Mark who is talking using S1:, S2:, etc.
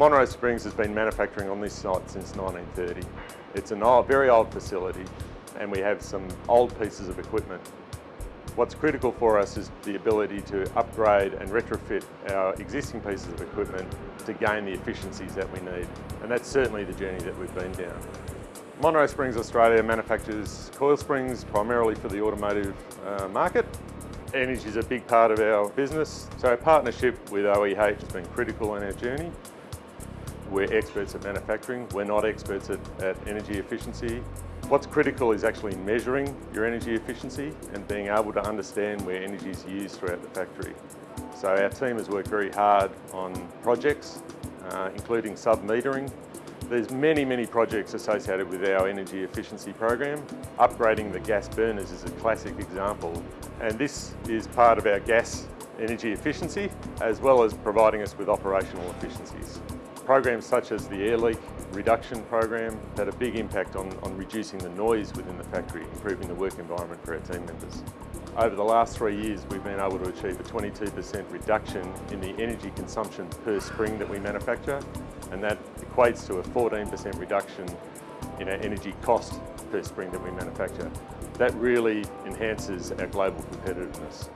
S1: Monroe Springs has been manufacturing on this site since 1930. It's a very old facility and we have some old pieces of equipment. What's critical for us is the ability to upgrade and retrofit our existing pieces of equipment to gain the efficiencies that we need. And that's certainly the journey that we've been down. Monroe Springs Australia manufactures coil springs primarily for the automotive uh, market. Energy is a big part of our business, so our partnership with OEH has been critical in our journey. We're experts at manufacturing, we're not experts at, at energy efficiency. What's critical is actually measuring your energy efficiency and being able to understand where energy is used throughout the factory. So our team has worked very hard on projects, uh, including sub-metering. There's many, many projects associated with our energy efficiency program. Upgrading the gas burners is a classic example. And this is part of our gas energy efficiency, as well as providing us with operational efficiencies. Programs such as the air leak reduction program had a big impact on, on reducing the noise within the factory, improving the work environment for our team members. Over the last three years, we've been able to achieve a 22% reduction in the energy consumption per spring that we manufacture, and that equates to a 14% reduction in our energy cost per spring that we manufacture. That really enhances our global competitiveness.